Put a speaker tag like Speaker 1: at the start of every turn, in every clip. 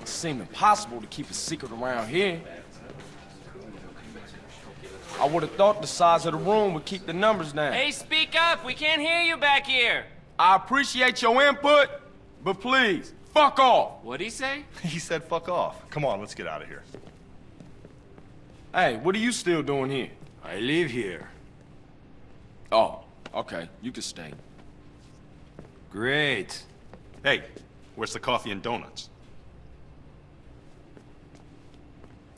Speaker 1: It seemed impossible to keep a secret around here. I would have thought the size of the room would keep the numbers down.
Speaker 2: Hey, speak up! We can't hear you back here!
Speaker 1: I appreciate your input, but please, fuck off!
Speaker 2: What'd he say?
Speaker 3: He said fuck off. Come on, let's get out of here.
Speaker 1: Hey, what are you still doing here?
Speaker 4: I live here.
Speaker 1: Oh, okay, you can stay.
Speaker 4: Great.
Speaker 3: Hey, where's the coffee and donuts?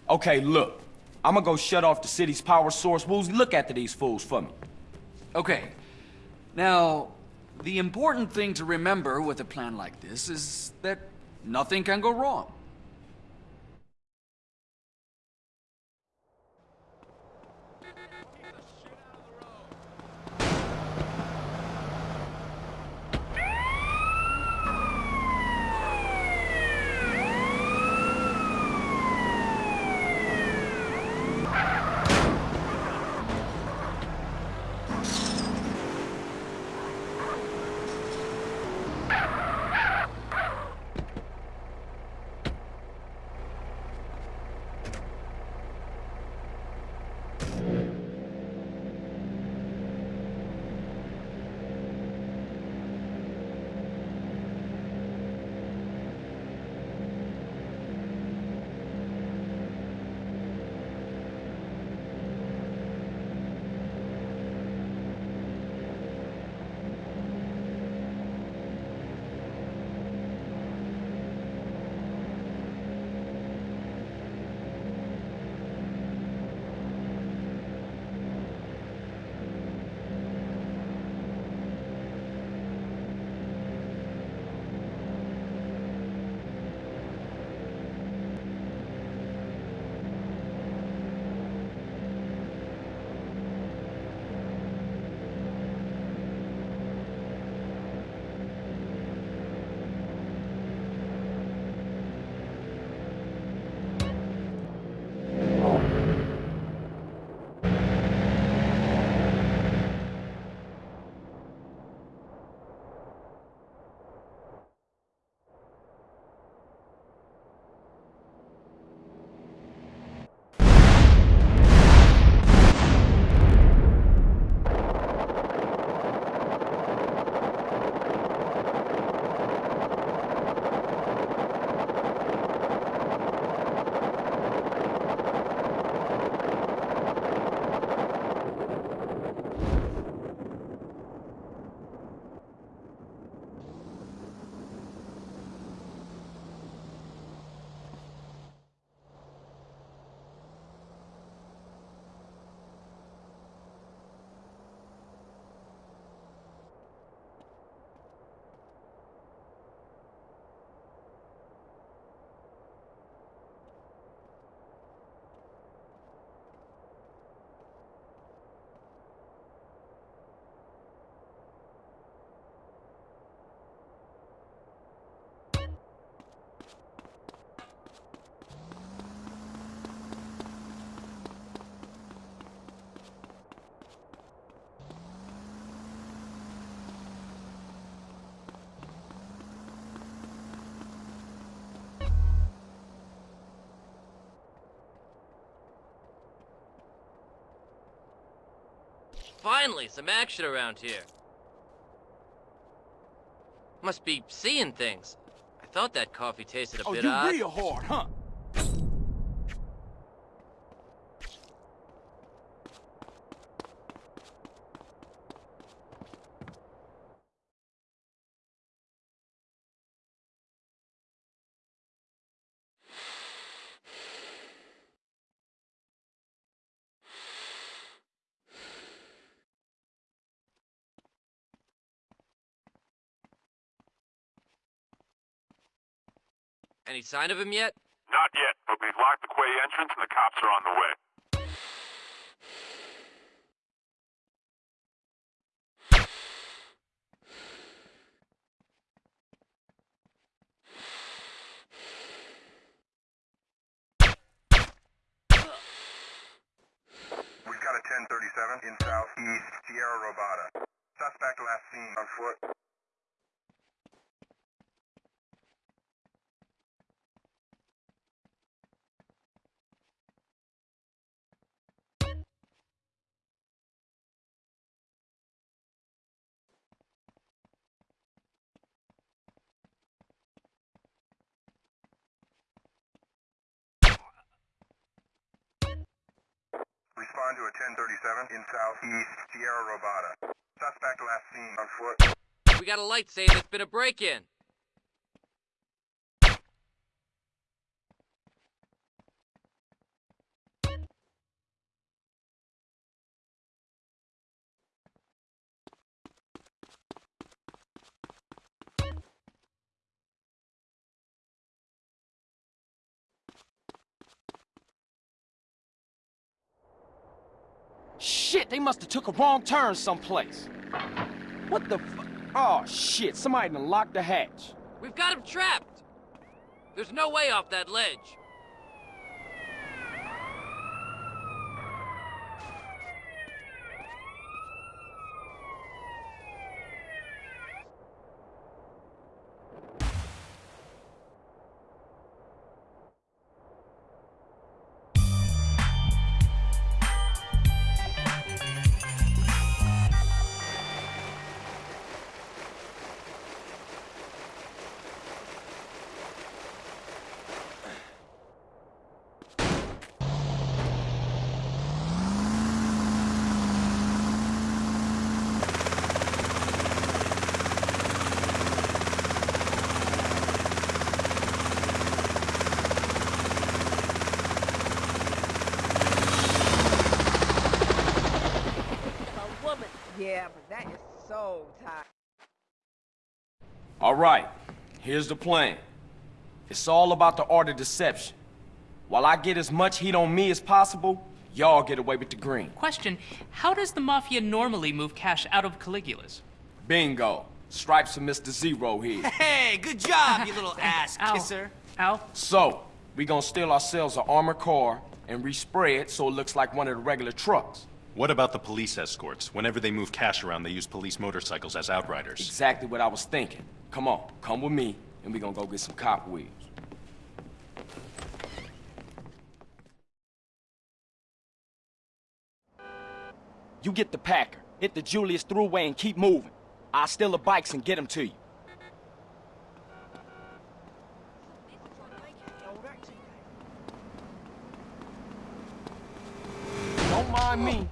Speaker 1: Okay, look. I'm gonna go shut off the city's power source. Woozie, look after these fools for me.
Speaker 5: Okay. Now, the important thing to remember with a plan like this is that nothing can go wrong.
Speaker 2: Finally, some action around here. Must be seeing things. I thought that coffee tasted a
Speaker 1: Oh,
Speaker 2: bit
Speaker 1: you
Speaker 2: odd.
Speaker 1: real hard, huh?
Speaker 2: Any sign of him yet?
Speaker 6: Not yet, but we've locked the quay entrance and the cops are on the way. We've got a 1037 in southeast Tierra Robada. Suspect last seen on foot. Respond to a 1037 in southeast Robada. Suspect last seen on foot.
Speaker 2: We got a light saying there's been a break-in.
Speaker 1: Shit, they must have took a wrong turn someplace. What the Oh, shit, somebody done locked the hatch.
Speaker 2: We've got him trapped. There's no way off that ledge.
Speaker 7: That is so tight.
Speaker 1: All right, here's the plan. It's all about the art of deception. While I get as much heat on me as possible, y'all get away with the green.
Speaker 8: Question How does the Mafia normally move cash out of Caligula's?
Speaker 1: Bingo. Stripes of Mr. Zero here.
Speaker 9: Hey, good job, you little ass
Speaker 8: Ow.
Speaker 9: kisser.
Speaker 8: Ow.
Speaker 1: So, we gonna steal ourselves an armored car and respray it so it looks like one of the regular trucks.
Speaker 10: What about the police escorts? Whenever they move cash around, they use police motorcycles as outriders.
Speaker 1: Exactly what I was thinking. Come on, come with me, and we're gonna go get some cop wheels. You get the Packer, hit the Julius Thruway and keep moving. I'll steal the bikes and get them to you. Don't mind me.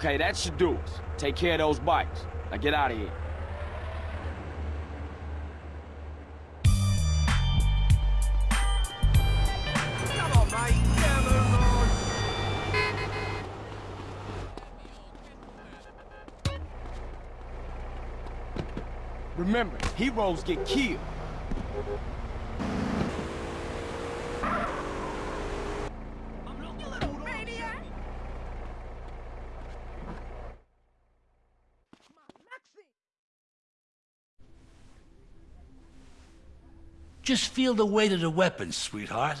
Speaker 1: Okay, that should do us. Take care of those bikes. Now get out of here. Remember, heroes get killed.
Speaker 11: Just feel the weight of the weapon, sweetheart.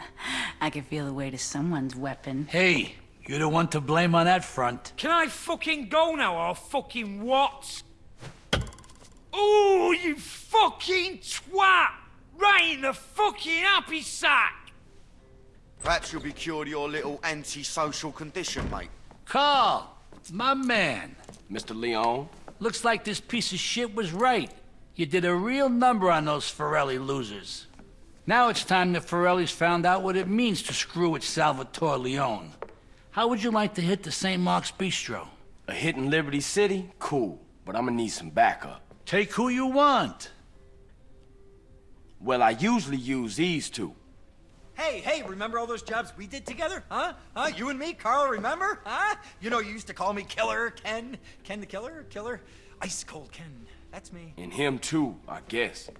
Speaker 12: I can feel the weight of someone's weapon.
Speaker 11: Hey, you're the one to blame on that front.
Speaker 13: Can I fucking go now or fucking what? Oh, you fucking twat! Right in the fucking happy sack!
Speaker 14: Perhaps you'll be cured of your little antisocial condition, mate.
Speaker 11: Carl, my man.
Speaker 1: Mr. Leone,
Speaker 11: Looks like this piece of shit was right. You did a real number on those Forelli losers. Now it's time that Forelli's found out what it means to screw with Salvatore Leone. How would you like to hit the St. Mark's Bistro?
Speaker 1: a hit in Liberty City? Cool, but I'm gonna need some backup.
Speaker 11: Take who you want.
Speaker 1: Well, I usually use these two.
Speaker 13: Hey, hey, remember all those jobs we did together? Huh? Huh? You and me, Carl, remember? Huh? You know, you used to call me Killer Ken. Ken the Killer? Killer? Ice Cold Ken. That's me.
Speaker 1: And him too, I guess.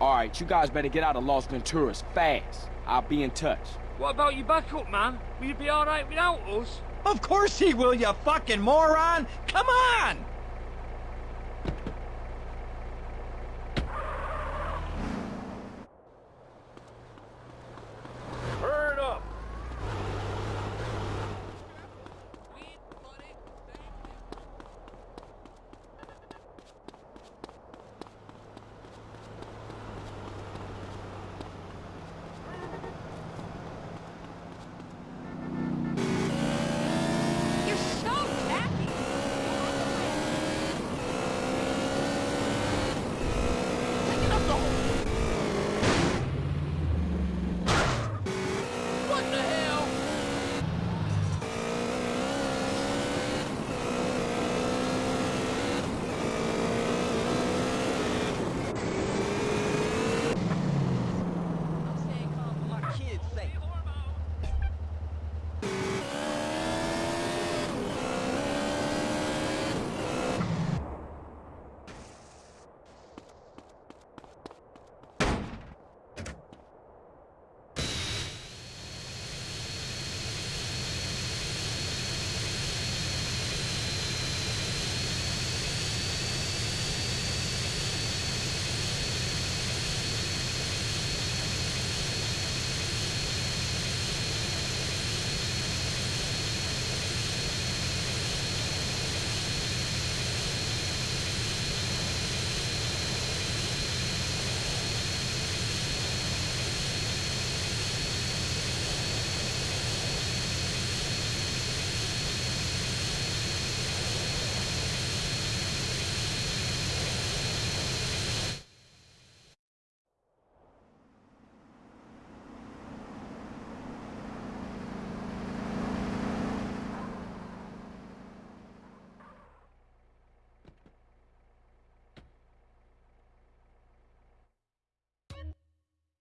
Speaker 1: All right, you guys better get out of Las Venturas fast. I'll be in touch.
Speaker 13: What about your backup, man? Will you be alright without us?
Speaker 15: Of course he will, you fucking moron! Come on!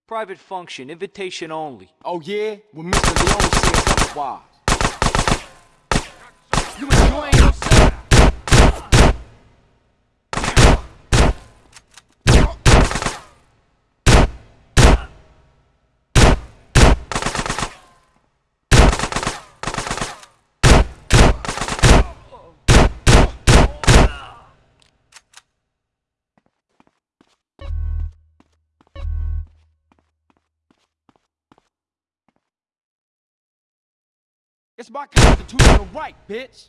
Speaker 9: Private function, invitation only.
Speaker 1: Oh yeah? Well, Mr. Leone says otherwise. You enjoying It's my constitutional right, bitch.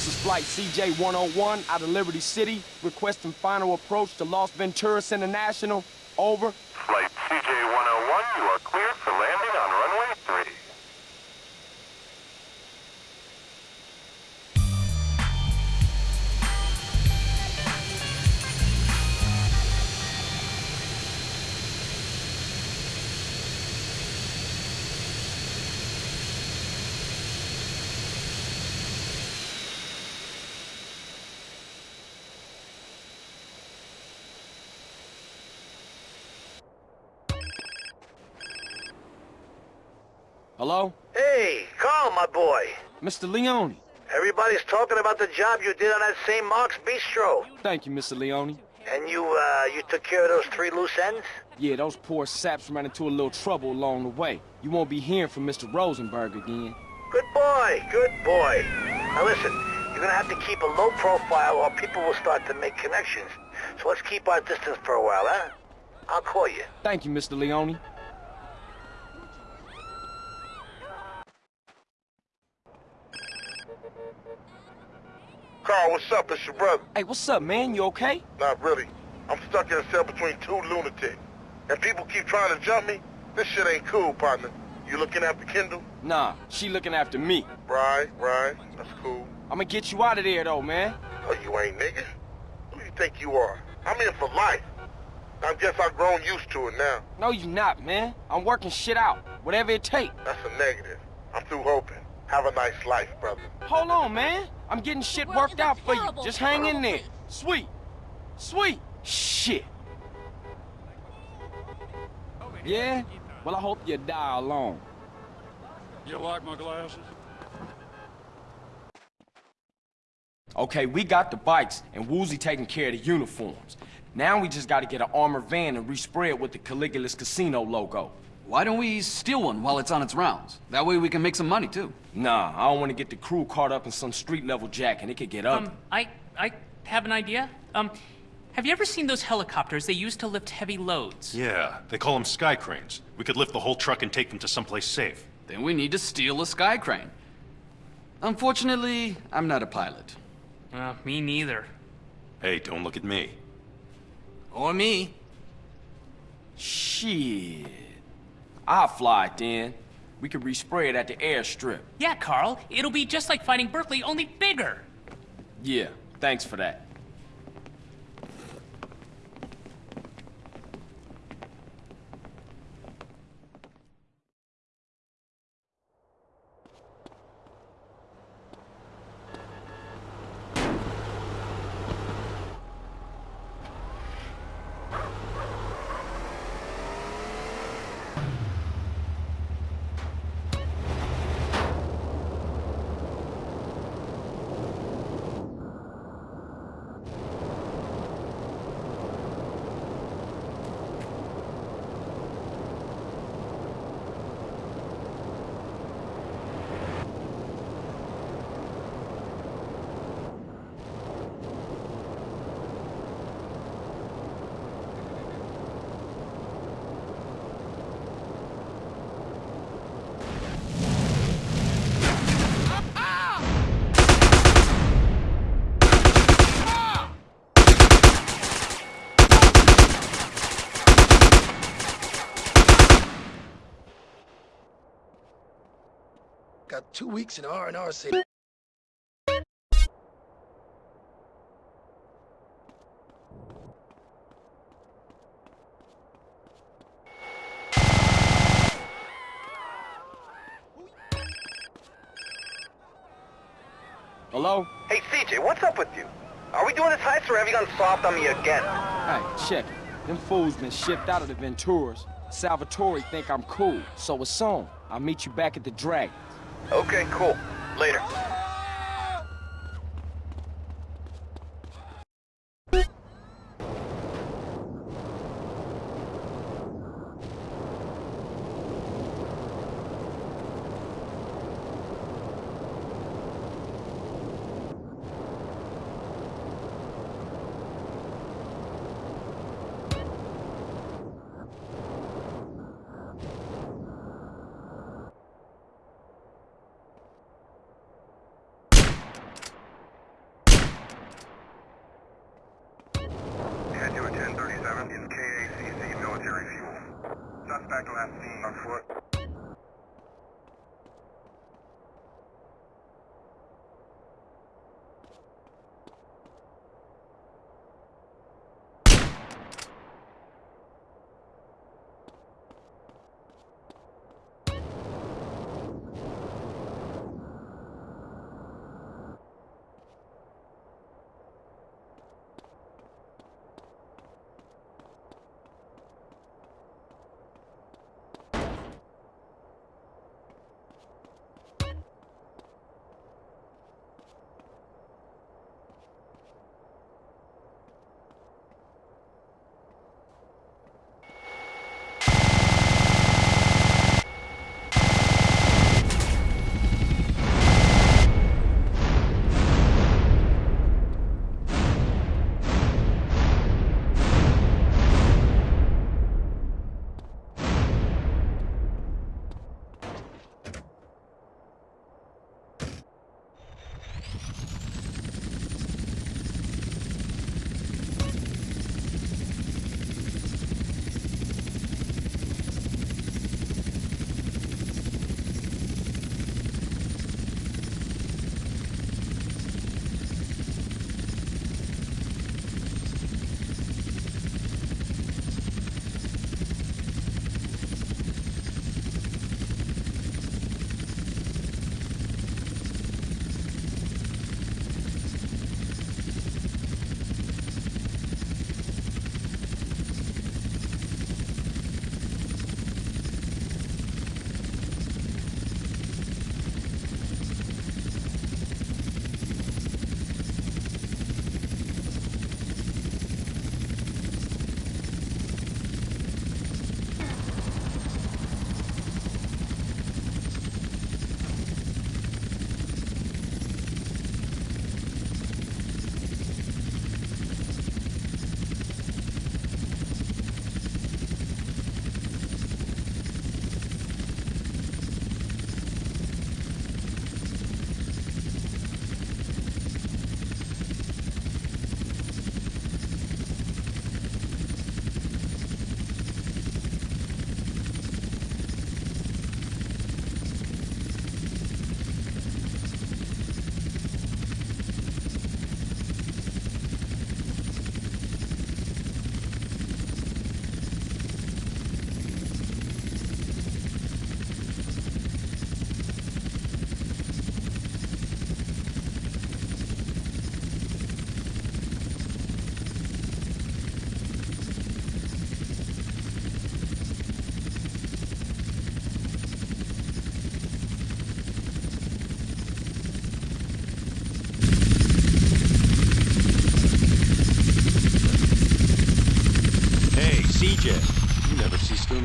Speaker 1: This is Flight CJ-101 out of Liberty City, requesting final approach to Las Venturas International. Over.
Speaker 16: Flight
Speaker 1: Hello?
Speaker 17: Hey, Carl, my boy.
Speaker 1: Mr. Leone.
Speaker 17: Everybody's talking about the job you did on that St. Mark's Bistro.
Speaker 1: Thank you, Mr. Leone.
Speaker 17: And you, uh, you took care of those three loose ends?
Speaker 1: Yeah, those poor saps ran into a little trouble along the way. You won't be hearing from Mr. Rosenberg again.
Speaker 17: Good boy, good boy. Now listen, you're gonna have to keep a low profile or people will start to make connections. So let's keep our distance for a while, huh? I'll call you.
Speaker 1: Thank you, Mr. Leone.
Speaker 16: Carl, what's up? It's your brother.
Speaker 1: Hey, what's up, man? You okay?
Speaker 16: Not really. I'm stuck in a cell between two lunatics. And people keep trying to jump me. This shit ain't cool, partner. You looking after Kendl?
Speaker 1: Nah, she looking after me.
Speaker 16: Right, right. That's cool.
Speaker 1: I'ma get you out of there, though, man.
Speaker 16: Oh, you ain't nigga? Who you think you are? I'm in for life. I guess I've grown used to it now.
Speaker 1: No, you not, man. I'm working shit out. Whatever it take.
Speaker 16: That's a negative. I'm through hoping. Have a nice life, brother.
Speaker 1: Hold on, man. I'm getting shit worked out for you. Just hang in there. Sweet. Sweet. Shit. Yeah? Well, I hope you die alone.
Speaker 18: You like my glasses?
Speaker 1: Okay, we got the bikes, and Woozie taking care of the uniforms. Now we just gotta get an armored van and respray it with the Caligula's Casino logo.
Speaker 5: Why don't we steal one while it's on its rounds? That way we can make some money, too.
Speaker 1: Nah, I don't want to get the crew caught up in some street-level jack and it could get ugly.
Speaker 19: Um, I, I have an idea. Um, have you ever seen those helicopters they use to lift heavy loads?
Speaker 10: Yeah, they call them sky cranes. We could lift the whole truck and take them to someplace safe.
Speaker 5: Then we need to steal a sky crane. Unfortunately, I'm not a pilot.
Speaker 19: Uh, me neither.
Speaker 10: Hey, don't look at me.
Speaker 5: Or me.
Speaker 1: Shit. I'll fly it then. We could respray it at the airstrip.
Speaker 19: Yeah, Carl. It'll be just like fighting Berkley, only bigger.
Speaker 1: Yeah, thanks for that.
Speaker 20: Two weeks in R&R City.
Speaker 1: Hello?
Speaker 17: Hey, CJ, what's up with you? Are we doing this heist or have you gone soft on me again?
Speaker 1: Hey, check it. Them fools been shipped out of the Venturas. Salvatore think I'm cool, so it's on. I'll meet you back at the Dragon.
Speaker 17: Okay, cool. Later.
Speaker 6: Head to a 1037 in KACC military fuel. Suspect last seen on foot.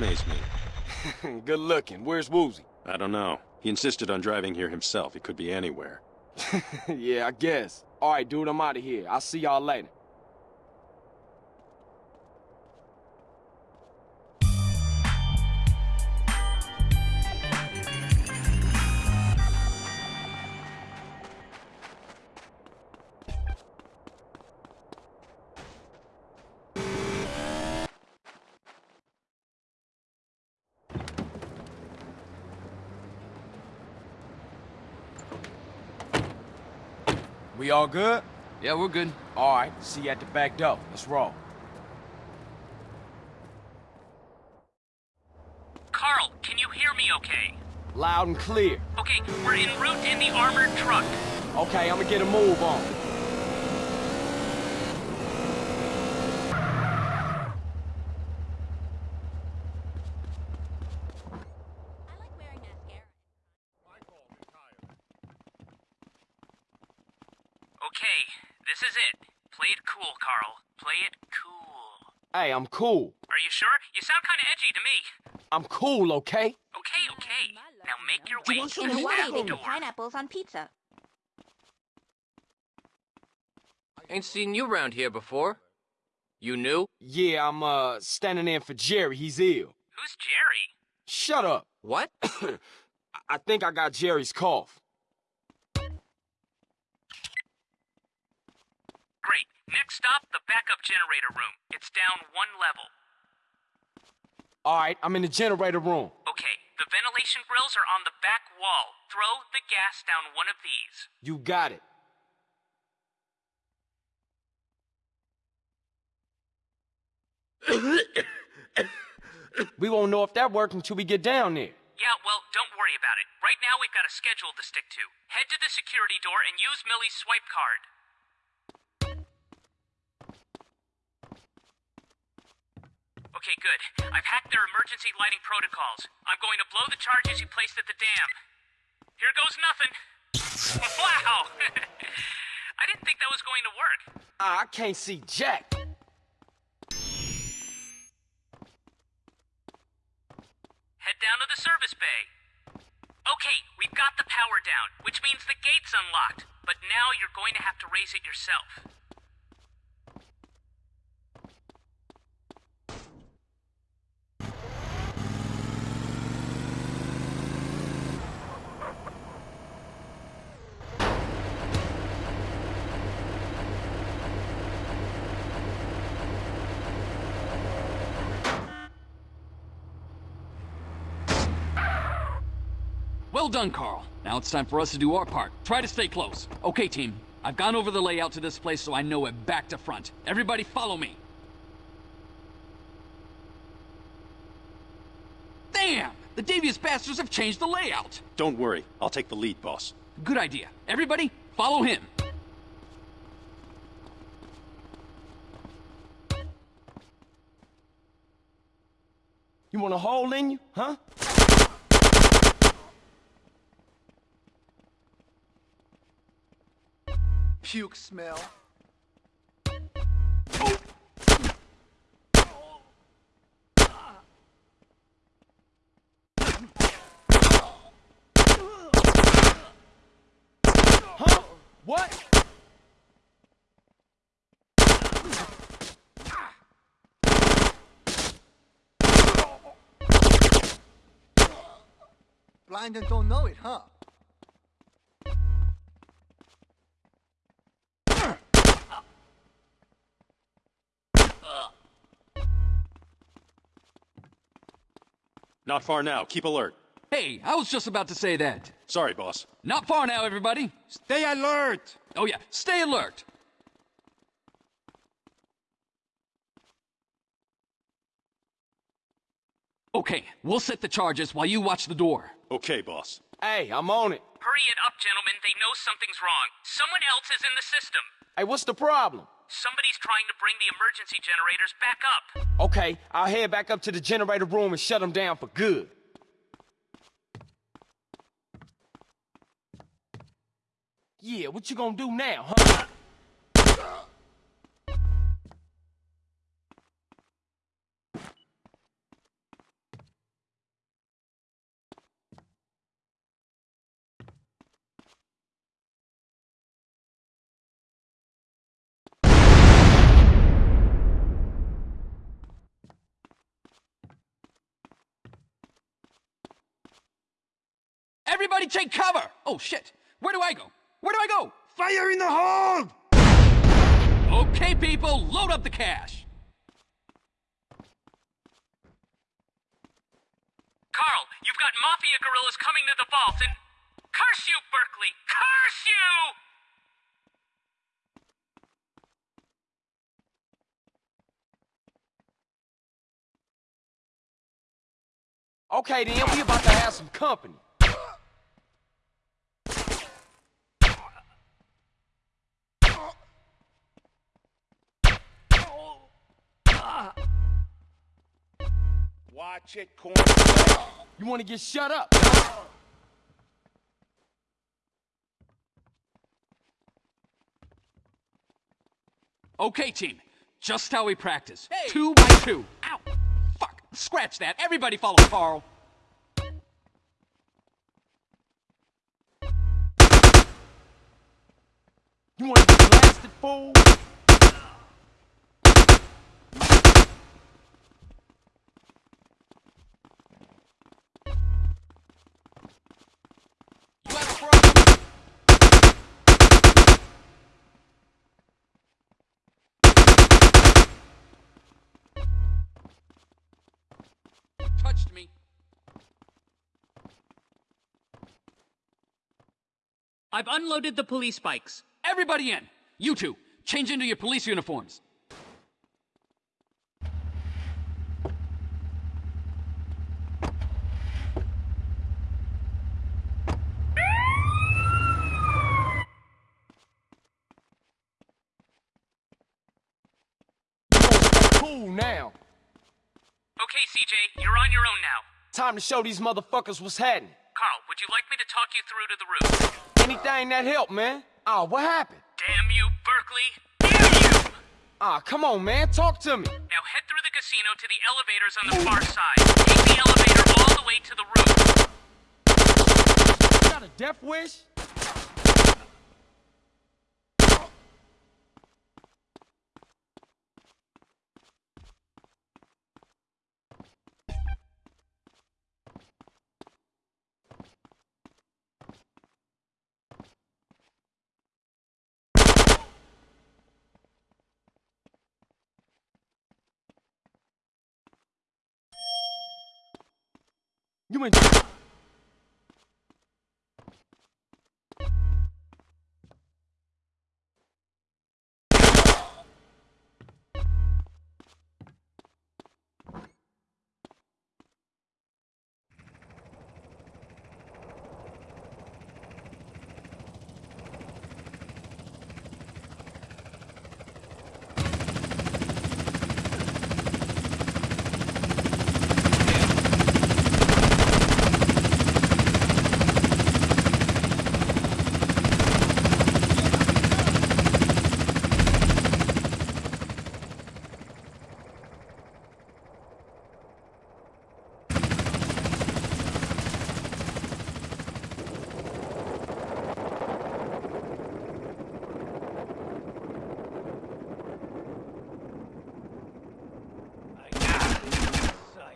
Speaker 10: Amaze me.
Speaker 1: Good looking. Where's Woozie?
Speaker 10: I don't know. He insisted on driving here himself. He could be anywhere.
Speaker 1: yeah, I guess. All right, dude, I'm out of here. I'll see y'all later. We all good?
Speaker 19: Yeah, we're good.
Speaker 1: All right, see you at the back door. Let's roll.
Speaker 8: Carl, can you hear me okay?
Speaker 1: Loud and clear.
Speaker 8: Okay, we're en route in the armored truck.
Speaker 1: Okay, I'm gonna get a move on.
Speaker 8: Okay, this is it. Play it cool, Carl. Play it cool.
Speaker 1: Hey, I'm cool.
Speaker 8: Are you sure? You sound kind of edgy to me.
Speaker 1: I'm cool, okay?
Speaker 8: Okay, okay. Now make your way
Speaker 21: In
Speaker 8: to
Speaker 21: Hawaii,
Speaker 8: that
Speaker 21: they
Speaker 8: door.
Speaker 21: pineapples on pizza.
Speaker 2: Ain't seen you around here before. You new?
Speaker 1: Yeah, I'm, uh, standing in for Jerry. He's ill.
Speaker 8: Who's Jerry?
Speaker 1: Shut up.
Speaker 2: What?
Speaker 1: I- I think I got Jerry's cough.
Speaker 8: Great. Next stop, the backup generator room. It's down one level.
Speaker 1: All right, I'm in the generator room.
Speaker 8: Okay, the ventilation grills are on the back wall. Throw the gas down one of these.
Speaker 1: You got it. we won't know if that worked until we get down there.
Speaker 8: Yeah, well, don't worry about it. Right now we've got a schedule to stick to. Head to the security door and use Millie's swipe card. Okay, good. I've hacked their emergency lighting protocols. I'm going to blow the charges you placed at the dam. Here goes nothing. Wow! I didn't think that was going to work.
Speaker 1: I can't see Jack.
Speaker 8: Head down to the service bay. Okay, we've got the power down, which means the gate's unlocked. But now you're going to have to raise it yourself.
Speaker 5: Well done, Carl. Now it's time for us to do our part. Try to stay close. Okay, team. I've gone over the layout to this place so I know it back to front. Everybody follow me. Damn! The devious bastards have changed the layout.
Speaker 10: Don't worry. I'll take the lead, boss.
Speaker 5: Good idea. Everybody, follow him.
Speaker 1: You want a hole in you, huh?
Speaker 20: Puke smell.
Speaker 1: Huh? What?
Speaker 20: Blind and don't know it, huh?
Speaker 10: Not far now. Keep alert.
Speaker 5: Hey, I was just about to say that.
Speaker 10: Sorry, boss.
Speaker 5: Not far now, everybody.
Speaker 20: Stay alert!
Speaker 5: Oh, yeah, stay alert. Okay, we'll set the charges while you watch the door.
Speaker 10: Okay, boss.
Speaker 1: Hey, I'm on it.
Speaker 8: Hurry it up, gentlemen. They know something's wrong. Someone else is in the system.
Speaker 1: Hey, what's the problem?
Speaker 8: Somebody's trying to bring the emergency generators back up.
Speaker 1: Okay, I'll head back up to the generator room and shut them down for good. Yeah, what you gonna do now, huh?
Speaker 5: Everybody take cover! Oh, shit. Where do I go? Where do I go?
Speaker 20: Fire in the hold!
Speaker 5: Okay, people, load up the cash.
Speaker 8: Carl, you've got Mafia guerrillas coming to the vault and... Curse you, Berkley! Curse you!
Speaker 1: Okay, then we about to have some company.
Speaker 20: Watch it, corn.
Speaker 1: You want to get shut up?
Speaker 5: Okay, team. Just how we practice. Two by two. Ow! Fuck! Scratch that. Everybody follow Carl.
Speaker 1: You want to get blasted, fool?
Speaker 8: I've unloaded the police bikes.
Speaker 5: Everybody in. You two, change into your police uniforms.
Speaker 1: Cool now.
Speaker 8: Okay, CJ, you're on your own now.
Speaker 1: Time to show these motherfuckers what's happening.
Speaker 8: Carl, would you like me to talk you through to the roof?
Speaker 1: Anything that help, man. Ah, what happened?
Speaker 8: Damn you, Berkley. Damn you!
Speaker 1: Ah, come on, man. Talk to me.
Speaker 8: Now head through the casino to the elevators on the far side. Take the elevator all the way to the roof.
Speaker 1: Got a death wish? You in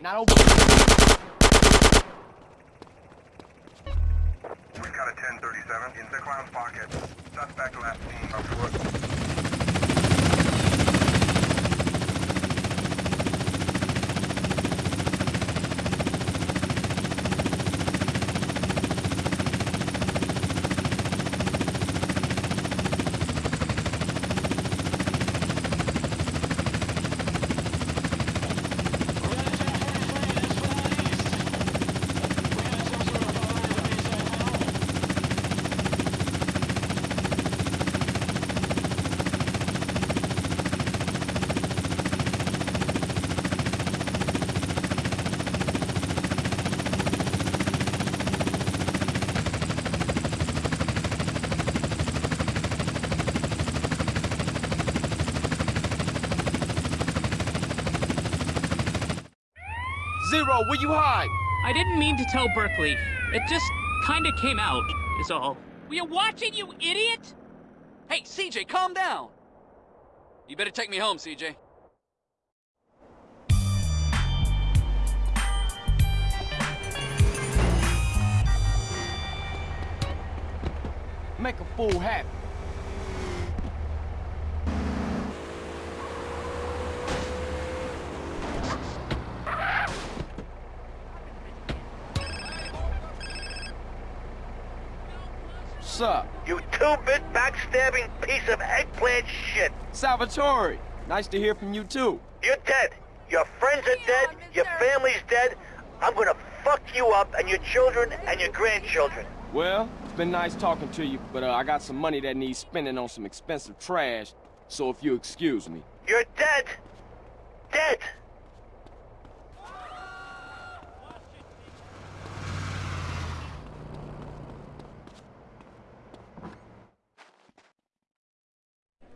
Speaker 1: Not over.
Speaker 6: We got a 1037 in the clown's pocket. Suspect last seen on foot.
Speaker 1: Zero, where you hide?
Speaker 8: I didn't mean to tell Berkley. It just kinda came out, is all.
Speaker 5: Were you watching, you idiot? Hey, CJ, calm down. You better take me home, CJ.
Speaker 1: Make a fool happy. What's up?
Speaker 17: You two-bit backstabbing piece of eggplant shit.
Speaker 1: Salvatore, nice to hear from you too.
Speaker 17: You're dead. Your friends are dead. Your family's dead. I'm gonna fuck you up and your children and your grandchildren.
Speaker 1: Well, it's been nice talking to you, but uh, I got some money that needs spending on some expensive trash, so if you excuse me.
Speaker 17: You're dead. Dead.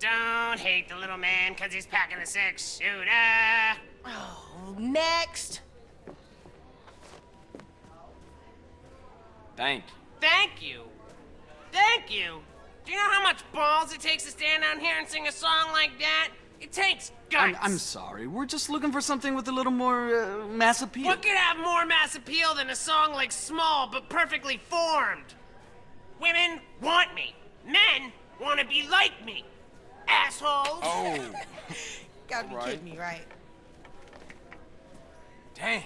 Speaker 21: Don't hate the little man because he's packing a six shooter.
Speaker 7: Oh, next.
Speaker 1: Thank you.
Speaker 21: Thank you. Thank you. Do you know how much balls it takes to stand down here and sing a song like that? It takes guts.
Speaker 19: I'm, I'm sorry. We're just looking for something with a little more uh, mass appeal.
Speaker 21: What could have more mass appeal than a song like Small but perfectly formed? Women want me. Men want to be like me. Assholes.
Speaker 1: Oh.
Speaker 7: Gotta be
Speaker 1: Right.
Speaker 7: kidding me, right?
Speaker 1: Damn.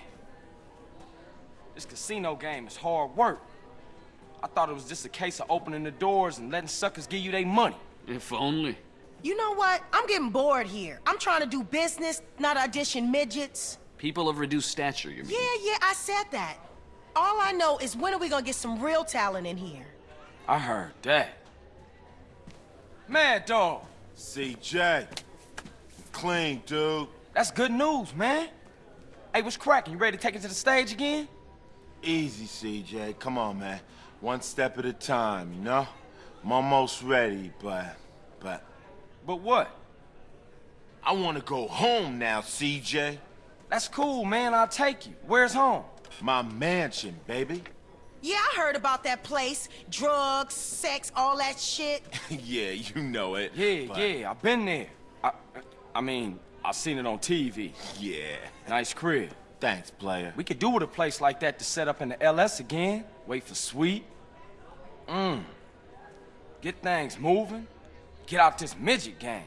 Speaker 1: This casino game is hard work. I thought it was just a case of opening the doors and letting suckers give you their money.
Speaker 19: If only.
Speaker 7: You know what? I'm getting bored here. I'm trying to do business, not audition midgets.
Speaker 19: People of reduced stature, you mean?
Speaker 7: Yeah, yeah, I said that. All I know is when are we gonna get some real talent in here?
Speaker 1: I heard that. Mad Dog.
Speaker 20: CJ. Clean, dude.
Speaker 1: That's good news, man. Hey, what's cracking? You ready to take it to the stage again?
Speaker 20: Easy, CJ. Come on, man. One step at a time, you know? I'm almost ready, but... but...
Speaker 1: But what?
Speaker 20: I want to go home now, CJ.
Speaker 1: That's cool, man. I'll take you. Where's home?
Speaker 20: My mansion, baby.
Speaker 7: Yeah, I heard about that place. Drugs, sex, all that shit.
Speaker 20: yeah, you know it.
Speaker 1: Yeah,
Speaker 20: but-
Speaker 1: yeah, I've been there. I, I mean, I seen it on TV.
Speaker 20: Yeah.
Speaker 1: Nice crib.
Speaker 20: Thanks, player.
Speaker 1: We could do with a place like that to set up in the LS again. Wait for Sweet. Mmm. Get things moving. Get out this midget game.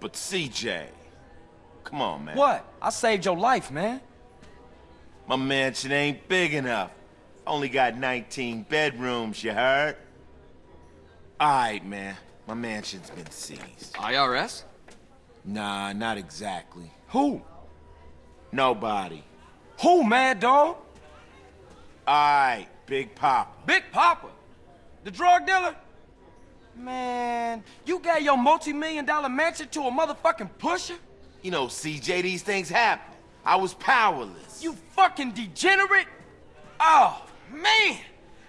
Speaker 20: But CJ, come on, man.
Speaker 1: What? I saved your life, man.
Speaker 20: My mansion ain't big enough. Only got 19 bedrooms, you heard? Alright, man. My mansion's been seized.
Speaker 19: IRS?
Speaker 20: Nah, not exactly.
Speaker 1: Who?
Speaker 20: Nobody.
Speaker 1: Who, Mad Dog?
Speaker 20: Alright, Big Papa.
Speaker 1: Big Papa? The drug dealer? Man, you gave your multi-million dollar mansion to a motherfucking pusher?
Speaker 20: You know, CJ, these things happen. I was powerless.
Speaker 1: You fucking degenerate? Oh, man!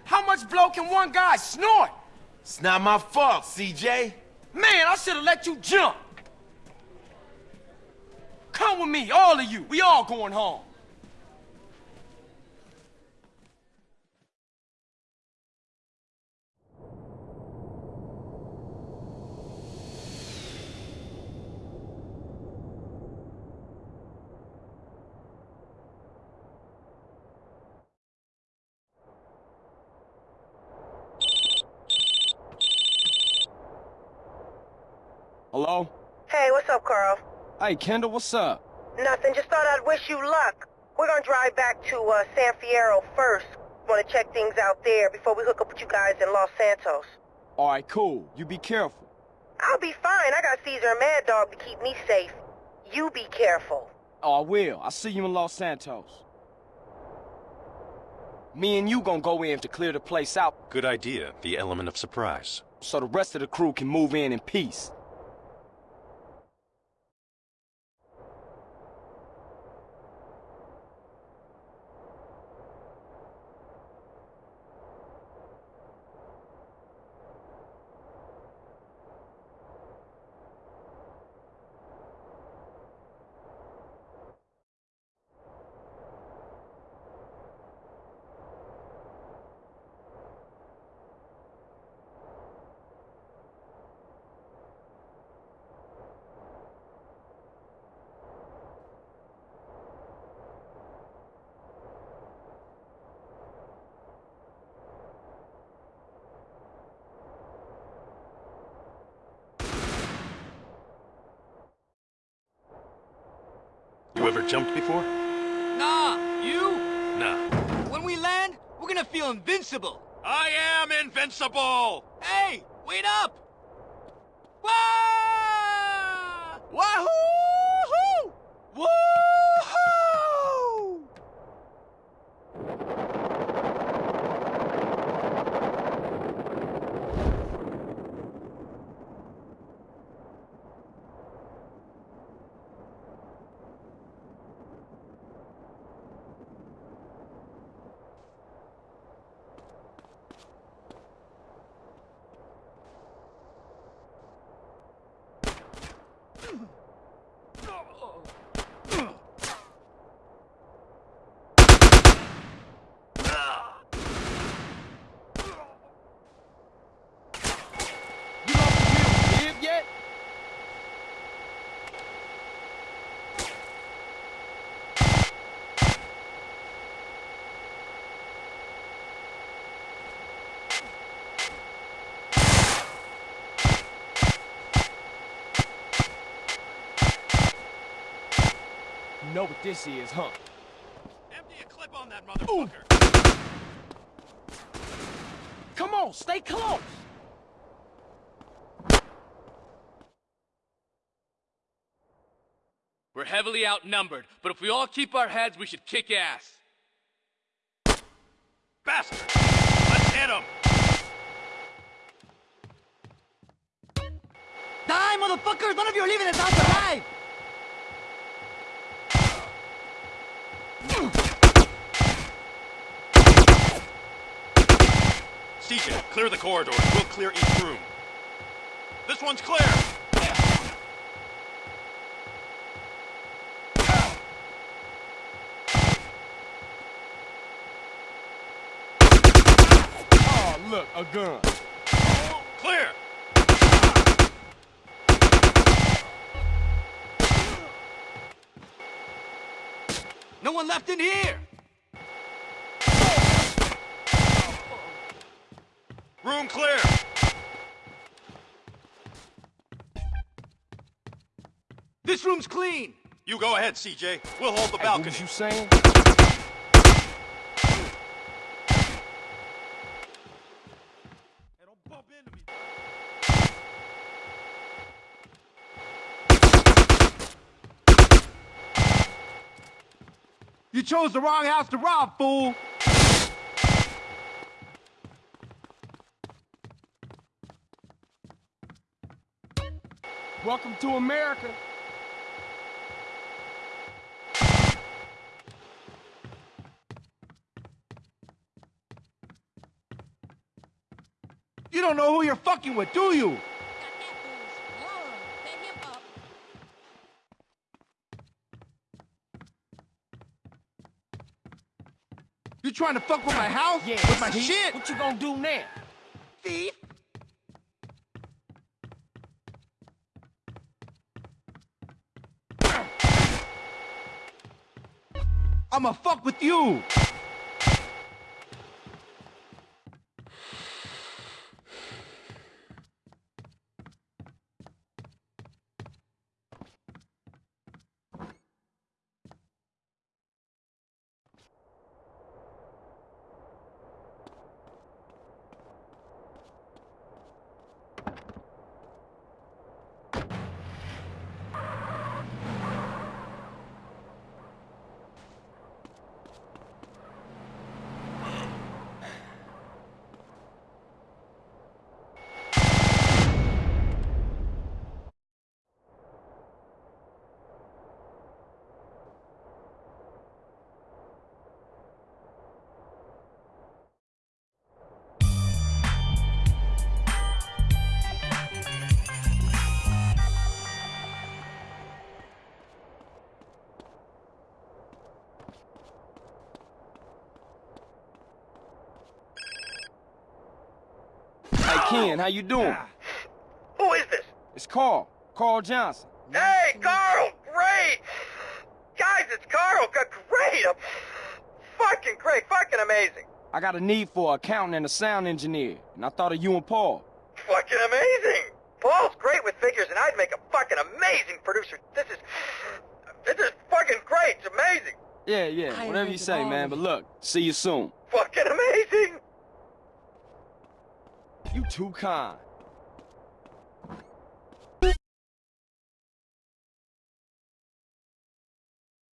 Speaker 1: How much blow can one guy snort?
Speaker 20: It's not my fault, CJ.
Speaker 1: Man, I should have let you jump. Come with me, all of you. We all going home. Hello?
Speaker 7: Hey, what's up, Carl?
Speaker 1: Hey, Kendl, what's up?
Speaker 7: Nothing. Just thought I'd wish you luck. We're gonna drive back to uh, San Fierro first. Want to check things out there before we hook up with you guys in Los Santos.
Speaker 1: All right, cool. You be careful.
Speaker 7: I'll be fine. I got Caesar and Mad Dog to keep me safe. You be careful.
Speaker 1: Oh, I will. I'll see you in Los Santos. Me and you gonna go in to clear the place out
Speaker 10: Good idea, the element of surprise.
Speaker 1: so the rest of the crew can move in in peace.
Speaker 10: You ever jumped before?
Speaker 9: Nah, you?
Speaker 10: Nah.
Speaker 9: When we land, we're gonna feel invincible.
Speaker 10: I am invincible!
Speaker 9: Hey, wait up!
Speaker 1: Know what this is, huh?
Speaker 10: Empty a clip on that motherfucker.
Speaker 1: Come on, stay close!
Speaker 22: We're heavily outnumbered, but if we all keep our heads, we should kick ass.
Speaker 10: Bastard! Let's hit him!
Speaker 9: Die, motherfuckers! None of you are leaving this house alive!
Speaker 23: CJ, clear the corridors. We'll clear each room.
Speaker 10: This one's clear!
Speaker 1: Oh, look, a gun.
Speaker 10: Clear!
Speaker 9: No one left in here!
Speaker 10: Room clear!
Speaker 9: This room's clean!
Speaker 10: You go ahead, CJ. We'll hold the
Speaker 1: Hey, what
Speaker 10: balcony.
Speaker 1: was you saying?
Speaker 24: You chose the wrong house to rob, fool!
Speaker 1: Welcome to America.
Speaker 24: You don't know who you're fucking with, do you? You trying to fuck with my house?
Speaker 1: Yeah,
Speaker 24: with my
Speaker 1: see?
Speaker 24: shit?
Speaker 1: What you gonna do now?
Speaker 24: Thief? I'ma fuck with you!
Speaker 1: Ken, how you doing? Ah.
Speaker 17: Who is this?
Speaker 1: It's Carl. Carl Johnson.
Speaker 17: Hey, Carl! Great! Guys, it's Carl! G- Great! I'm fucking great! Fucking amazing!
Speaker 1: I got a need for an accountant and a sound engineer, and I thought of you and Paul.
Speaker 17: Fucking amazing! Paul's great with figures, and I'd make a fucking amazing producer. This is... This is fucking great! It's amazing!
Speaker 1: Yeah, yeah, whatever you say, man. But look, see you soon.
Speaker 17: Fucking amazing!
Speaker 1: You too kind.